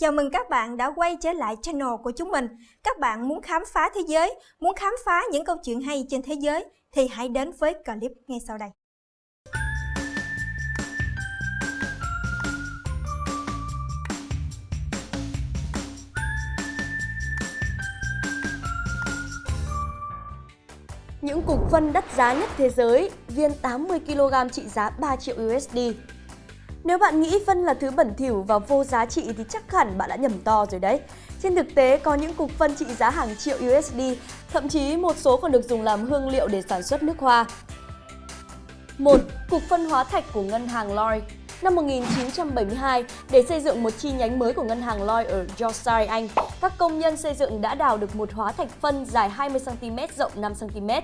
Chào mừng các bạn đã quay trở lại channel của chúng mình. Các bạn muốn khám phá thế giới, muốn khám phá những câu chuyện hay trên thế giới thì hãy đến với clip ngay sau đây. Những cục phân đắt giá nhất thế giới, viên 80kg trị giá 3 triệu USD. Nếu bạn nghĩ phân là thứ bẩn thỉu và vô giá trị thì chắc hẳn bạn đã nhầm to rồi đấy. Trên thực tế, có những cục phân trị giá hàng triệu USD, thậm chí một số còn được dùng làm hương liệu để sản xuất nước hoa. 1. Cục phân hóa thạch của ngân hàng Lloyd Năm 1972, để xây dựng một chi nhánh mới của ngân hàng Lloyd ở Yorkshire, Anh, các công nhân xây dựng đã đào được một hóa thạch phân dài 20cm, rộng 5cm.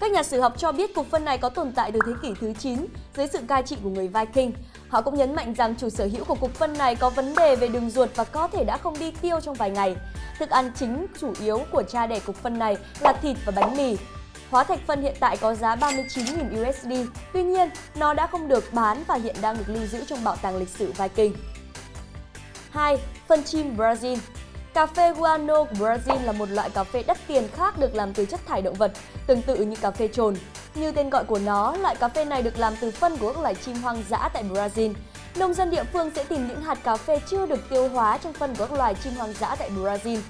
Các nhà sử học cho biết cục phân này có tồn tại từ thế kỷ thứ 9 dưới sự cai trị của người Viking. Họ cũng nhấn mạnh rằng chủ sở hữu của cục phân này có vấn đề về đường ruột và có thể đã không đi tiêu trong vài ngày. Thức ăn chính chủ yếu của cha đẻ cục phân này là thịt và bánh mì. Hóa thạch phân hiện tại có giá 39.000 USD, tuy nhiên nó đã không được bán và hiện đang được lưu giữ trong bảo tàng lịch sử Viking. 2. Phân chim Brazil Cà phê guano của Brazil là một loại cà phê đắt tiền khác được làm từ chất thải động vật, tương tự như cà phê trồn. Như tên gọi của nó, loại cà phê này được làm từ phân của các loài chim hoang dã tại Brazil. Nông dân địa phương sẽ tìm những hạt cà phê chưa được tiêu hóa trong phân của các loài chim hoang dã tại Brazil.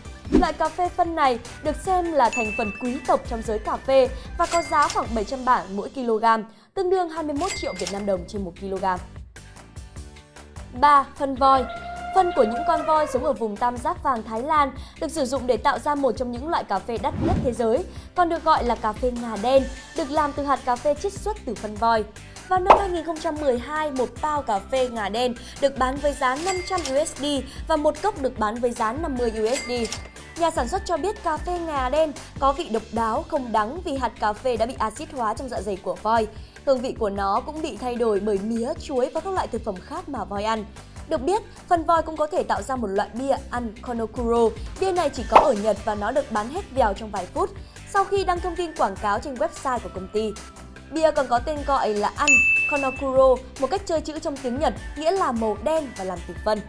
Loại cà phê phân này được xem là thành phần quý tộc trong giới cà phê và có giá khoảng 700 bảng mỗi kg, tương đương 21 triệu Việt Nam đồng trên 1 kg. 3. Phân voi Phân của những con voi sống ở vùng tam giác vàng Thái Lan được sử dụng để tạo ra một trong những loại cà phê đắt nhất thế giới, còn được gọi là cà phê ngà đen, được làm từ hạt cà phê chiết xuất từ phân voi. Vào năm 2012, một bao cà phê ngà đen được bán với giá 500 USD và một cốc được bán với giá 50 USD. Nhà sản xuất cho biết cà phê ngà đen có vị độc đáo, không đắng vì hạt cà phê đã bị axit hóa trong dạ dày của voi. Hương vị của nó cũng bị thay đổi bởi mía, chuối và các loại thực phẩm khác mà voi ăn. Được biết, phần voi cũng có thể tạo ra một loại bia ăn Konokuro. Bia này chỉ có ở Nhật và nó được bán hết vèo trong vài phút sau khi đăng thông tin quảng cáo trên website của công ty. Bia còn có tên gọi là ăn Konokuro, một cách chơi chữ trong tiếng Nhật, nghĩa là màu đen và làm từ phân.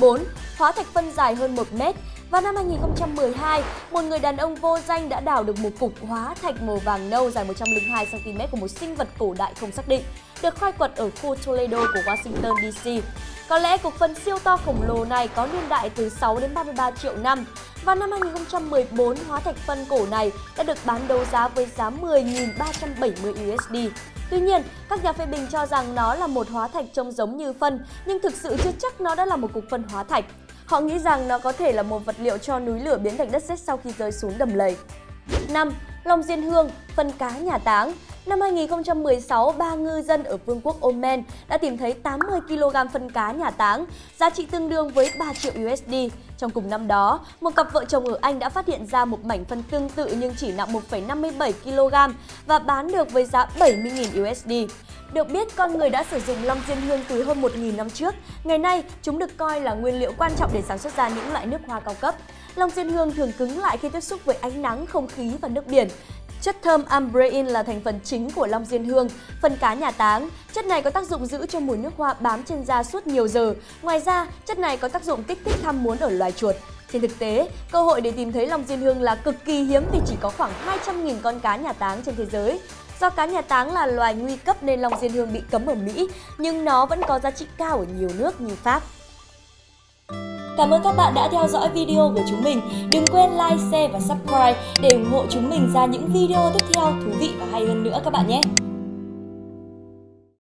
4. Hóa thạch phân dài hơn 1 mét vào năm 2012, một người đàn ông vô danh đã đào được một cục hóa thạch màu vàng nâu dài 102cm của một sinh vật cổ đại không xác định, được khai quật ở khu Toledo của Washington DC. Có lẽ cục phân siêu to khổng lồ này có niên đại từ 6 đến 33 triệu năm. Vào năm 2014, hóa thạch phân cổ này đã được bán đấu giá với giá 10.370 USD. Tuy nhiên, các nhà phê bình cho rằng nó là một hóa thạch trông giống như phân, nhưng thực sự chưa chắc nó đã là một cục phân hóa thạch. Họ nghĩ rằng nó có thể là một vật liệu cho núi lửa biến thành đất sét sau khi rơi xuống đầm lầy. 5. Long diên hương, phân cá nhà táng Năm 2016, ba ngư dân ở Vương quốc Oman đã tìm thấy 80 kg phân cá nhà táng, giá trị tương đương với 3 triệu USD. Trong cùng năm đó, một cặp vợ chồng ở Anh đã phát hiện ra một mảnh phân tương tự nhưng chỉ nặng 1,57 kg và bán được với giá 70.000 USD. Được biết, con người đã sử dụng long diên hương từ hơn 1.000 năm trước. Ngày nay, chúng được coi là nguyên liệu quan trọng để sản xuất ra những loại nước hoa cao cấp. Long diên hương thường cứng lại khi tiếp xúc với ánh nắng, không khí và nước biển. Chất thơm ambrein là thành phần chính của long diên hương, phần cá nhà táng. Chất này có tác dụng giữ cho mùi nước hoa bám trên da suốt nhiều giờ. Ngoài ra, chất này có tác dụng kích thích ham muốn ở loài chuột. Trên thực tế, cơ hội để tìm thấy long diên hương là cực kỳ hiếm vì chỉ có khoảng 200.000 con cá nhà táng trên thế giới. Do cá nhà táng là loài nguy cấp nên long diên hương bị cấm ở Mỹ, nhưng nó vẫn có giá trị cao ở nhiều nước như Pháp. Cảm ơn các bạn đã theo dõi video của chúng mình. Đừng quên like, share và subscribe để ủng hộ chúng mình ra những video tiếp theo thú vị và hay hơn nữa các bạn nhé.